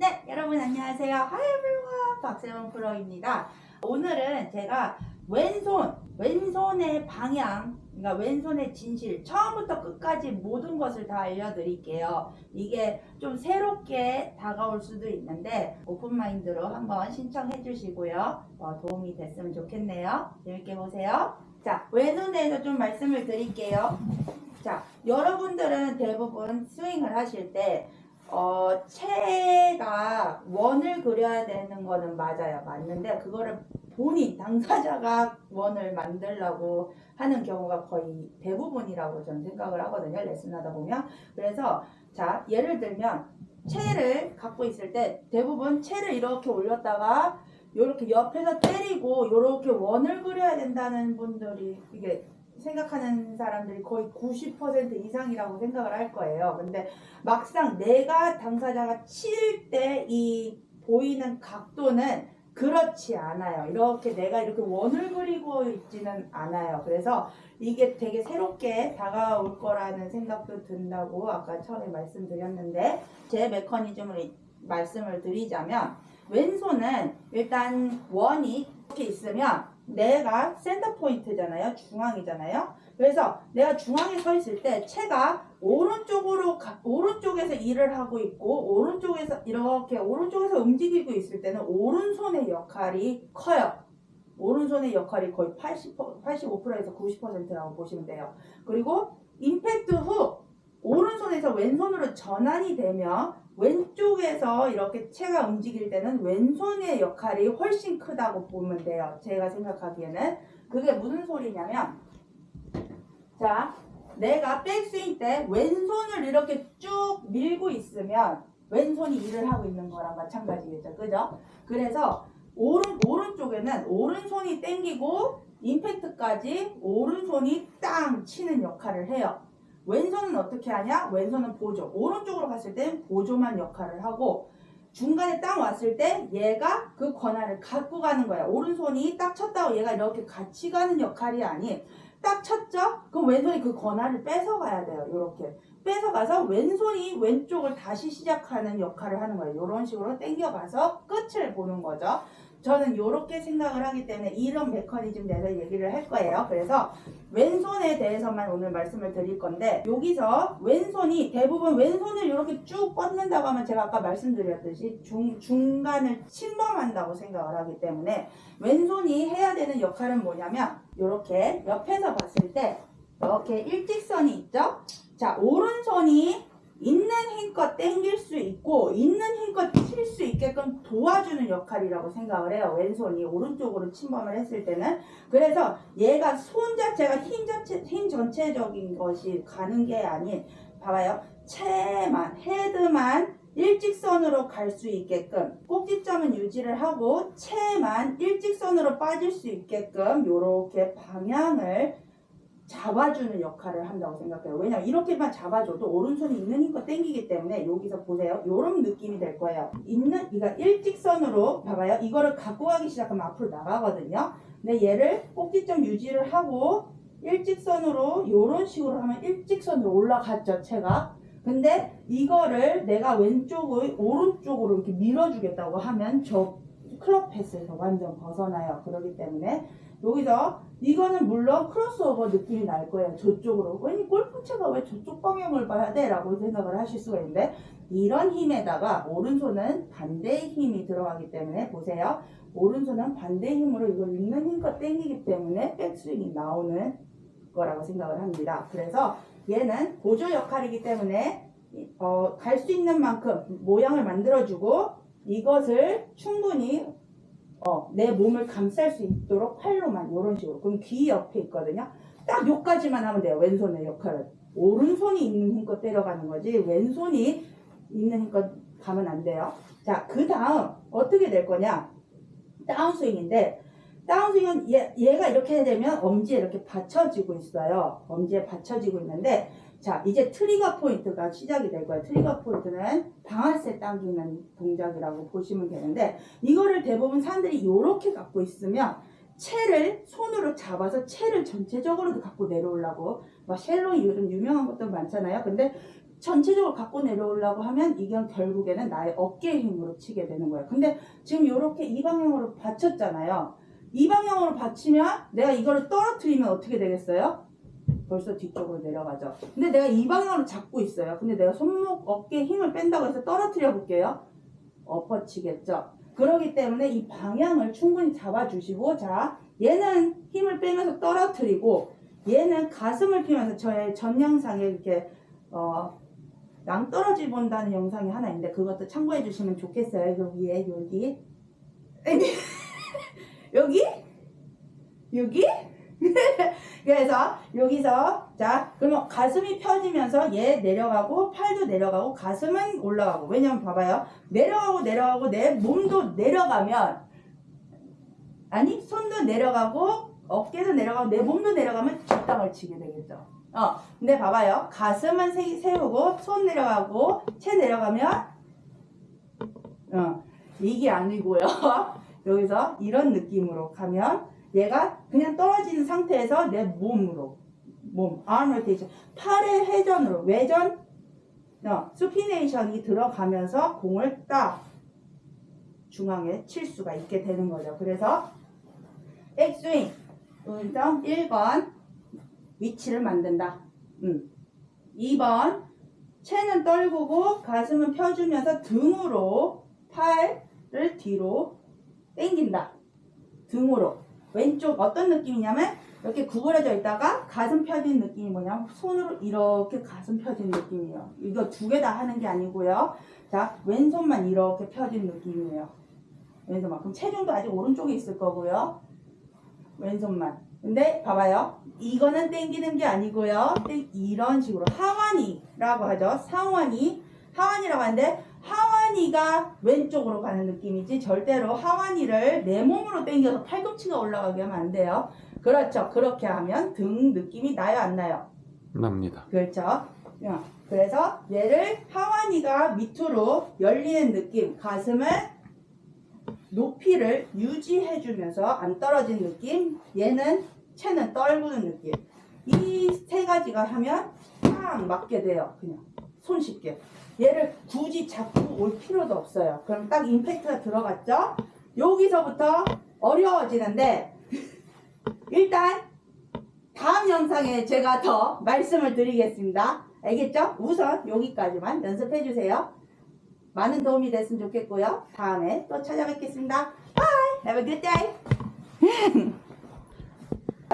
네, 여러분 안녕하세요. Hi everyone. 박세원 프로입니다. 오늘은 제가 왼손, 왼손의 방향, 그러니까 왼손의 진실, 처음부터 끝까지 모든 것을 다 알려드릴게요. 이게 좀 새롭게 다가올 수도 있는데 오픈마인드로 한번 신청해 주시고요. 어, 도움이 됐으면 좋겠네요. 재밌게 보세요. 자, 왼손에 대해서 좀 말씀을 드릴게요. 자, 여러분들은 대부분 스윙을 하실 때 어, 채 가 원을 그려야 되는 거는 맞아요. 맞는데 그거를 본인 당사자가 원을 만들려고 하는 경우가 거의 대부분이라고 저는 생각을 하거든요. 레슨하다 보면. 그래서 자, 예를 들면 채를 갖고 있을 때 대부분 채를 이렇게 올렸다가 이렇게 옆에서 때리고 이렇게 원을 그려야 된다는 분들이 이게 생각하는 사람들이 거의 90% 이상이라고 생각을 할 거예요. 근데 막상 내가 당사자가 칠때이 보이는 각도는 그렇지 않아요. 이렇게 내가 이렇게 원을 그리고 있지는 않아요. 그래서 이게 되게 새롭게 다가올 거라는 생각도 든다고 아까 처음에 말씀드렸는데 제 메커니즘을 이- 말씀을 드리자면 왼손은 일단 원이 이렇게 있으면 내가 센터 포인트잖아요. 중앙이잖아요. 그래서 내가 중앙에 서 있을 때 채가 오른쪽으로 가- 오른쪽에서 일을 하고 있고 오른쪽에서 이렇게 오른쪽에서 움직이고 있을 때는 오른손의 역할이 커요. 오른손의 역할이 거의 80, 85%에서 90%라고 보시면 돼요. 그리고 임팩트 후 오른손에서 왼손으로 전환이 되면 왼쪽에서 이렇게 채가 움직일 때는 왼손의 역할이 훨씬 크다고 보면 돼요. 제가 생각하기에는 그게 무슨 소리냐면 자 내가 백스윙 때 왼손을 이렇게 쭉 밀고 있으면 왼손이 일을 하고 있는 거랑 마찬가지겠죠. 그죠? 그래서 오른 오른쪽에는 오른손이 땡기고 임팩트까지 오른손이 땅 치는 역할을 해요. 왼손은 어떻게 하냐? 왼손은 보조. 오른쪽으로 갔을 땐 보조만 역할을 하고 중간에 딱 왔을 때 얘가 그 권한을 갖고 가는 거야. 오른손이 딱 쳤다고 얘가 이렇게 같이 가는 역할이 아닌 딱 쳤죠? 그럼 왼손이 그 권한을 뺏어가야 돼요. 이렇게 뺏어가서 왼손이 왼쪽을 다시 시작하는 역할을 하는 거예요. 이런 식으로 당겨가서 끝을 보는 거죠. 저는 이렇게 생각을 하기 때문에 이런 메커니즘 대해서 얘기를 할 거예요. 그래서 왼손에 대해서만 오늘 말씀을 드릴 건데 여기서 왼손이 대부분 왼손을 이렇게 쭉 뻗는다고 하면 제가 아까 말씀드렸듯이 중, 중간을 침범한다고 생각을 하기 때문에 왼손이 해야 되는 역할은 뭐냐면 이렇게 옆에서 봤을 때 이렇게 일직선이 있죠? 자 오른손이 있는 힘껏 당길 수 있고 있는 힘껏 도와주는 역할이라고 생각을 해요. 왼손이 오른쪽으로 침범을 했을 때는 그래서 얘가 손 자체가 힘 자체 힘 전체적인 것이 가는 게 아닌 봐봐요. 채만 헤드만 일직선으로 갈 수 있게끔 꼭지점은 유지를 하고 채만 일직선으로 빠질 수 있게끔 이렇게 방향을 잡아주는 역할을 한다고 생각해요. 왜냐면 이렇게만 잡아줘도 오른손이 있는 힘껏 당기기 때문에 여기서 보세요. 이런 느낌이 될 거예요. 있는 그러니까 일직선으로 봐봐요. 이거를 갖고 가기 시작하면 앞으로 나가거든요. 근데 얘를 꼭지점 유지를 하고 일직선으로 이런 식으로 하면 일직선으로 올라갔죠. 채가. 근데 이거를 내가 왼쪽을 오른쪽으로 이렇게 밀어주겠다고 하면 저 클럽 패스에서 완전 벗어나요. 그렇기 때문에 여기서 이거는 물론 크로스오버 느낌이 날 거예요. 저쪽으로. 왜니 골프채가 왜 저쪽 방향을 봐야 돼? 라고 생각을 하실 수가 있는데 이런 힘에다가 오른손은 반대의 힘이 들어가기 때문에 보세요. 오른손은 반대의 힘으로 이걸 있는 힘껏 당기기 때문에 백스윙이 나오는 거라고 생각을 합니다. 그래서 얘는 보조 역할이기 때문에 어, 갈 수 있는 만큼 모양을 만들어주고 이것을 충분히 어, 내 몸을 감쌀 수 있도록 팔로만 이런 식으로. 그럼 귀 옆에 있거든요. 딱 요까지만 하면 돼요 왼손의 역할을. 오른손이 있는 힘껏 때려가는 거지 왼손이 있는 힘껏 가면 안 돼요. 자 그 다음 어떻게 될 거냐? 다운스윙인데 다운스윙은 얘, 얘가 이렇게 되면 엄지에 이렇게 받쳐지고 있어요 엄지에 받쳐지고 있는데 자 이제 trigger point가 시작이 될 거예요 trigger point는 방아쇠 당기는 동작이라고 보시면 되는데 이거를 대부분 사람들이 이렇게 갖고 있으면 채를 손으로 잡아서 채를 전체적으로 갖고 내려오려고 막 shallow 요즘 유명한 것도 많잖아요. 근데 전체적으로 갖고 내려오려고 하면 이게 결국에는 나의 어깨 힘으로 치게 되는 거예요. 근데 지금 이렇게 이 방향으로 받쳤잖아요. 이 방향으로 받치면 내가 이거를 떨어뜨리면 어떻게 되겠어요? 벌써 뒤쪽으로 내려가죠. 근데 내가 이 방향으로 잡고 있어요. 근데 내가 손목 어깨에 힘을 뺀다고 해서 떨어뜨려 볼게요. 엎어치겠죠. 그러기 때문에 이 방향을 충분히 잡아주시고 자 얘는 힘을 빼면서 떨어뜨리고 얘는 가슴을 피면서 저의 전 영상에 이렇게 어, 낭떠러지 본다는 영상이 하나 있는데 그것도 참고해 주시면 좋겠어요. 여기에 여기 여기? 여기? 그래서 여기서 자 그러면 가슴이 펴지면서 얘 내려가고 팔도 내려가고 가슴은 올라가고. 왜냐면 봐봐요. 내려가고 내려가고 내 몸도 내려가면 아니 손도 내려가고 어깨도 내려가고 내 몸도 내려가면 뒷땅을 치게 되겠죠. 어 근데 봐봐요. 가슴은 세, 세우고 손 내려가고 채 내려가면 어 이게 아니고요 여기서 이런 느낌으로 가면 얘가 그냥 떨어지는 상태에서 내 몸으로 몸 arm rotation 팔의 회전으로 외전 어, 수피네이션이 들어가면서 공을 딱 중앙에 칠 수가 있게 되는 거죠. 그래서 백스윙 운동 1번 위치를 만든다. 음. 2번 체는 떨구고 가슴은 펴주면서 등으로 팔을 뒤로 당긴다. 등으로 왼쪽 어떤 느낌이냐면 이렇게 구부러져 있다가 가슴 펴진 느낌이 뭐냐면 손으로 이렇게 가슴 펴진 느낌이에요. 이거 두 개 다 하는 게 아니고요. 자 왼손만 이렇게 펴진 느낌이에요. 왼손만. 그럼 체중도 아직 오른쪽에 있을 거고요. 왼손만. 근데 봐봐요. 이거는 땡기는 게 아니고요. 땡- 이런 식으로 하완이라고 하죠. 상완이 하완이라고 하는데 하완이가 왼쪽으로 가는 느낌이지 절대로 하완이를 내 몸으로 당겨서 팔꿈치가 올라가게 하면 안 돼요. 그렇죠. 그렇게 하면 등 느낌이 나요, 안 나요? 납니다. 그렇죠. 야, 그래서 얘를 하완이가 밑으로 열리는 느낌, 가슴을 높이를 유지해주면서 안 떨어진 느낌, 얘는 체는 떨구는 느낌. 이 세 가지가 하면 딱 맞게 돼요. 그냥 손쉽게. 얘를 굳이 잡고 올 필요도 없어요. 그럼 딱 임팩트가 들어갔죠? 여기서부터 어려워지는데 일단 다음 영상에 제가 더 말씀을 드리겠습니다. 알겠죠? 우선 여기까지만 연습해 주세요. 많은 도움이 됐으면 좋겠고요. 다음에 또 찾아뵙겠습니다. Bye! Have a good day!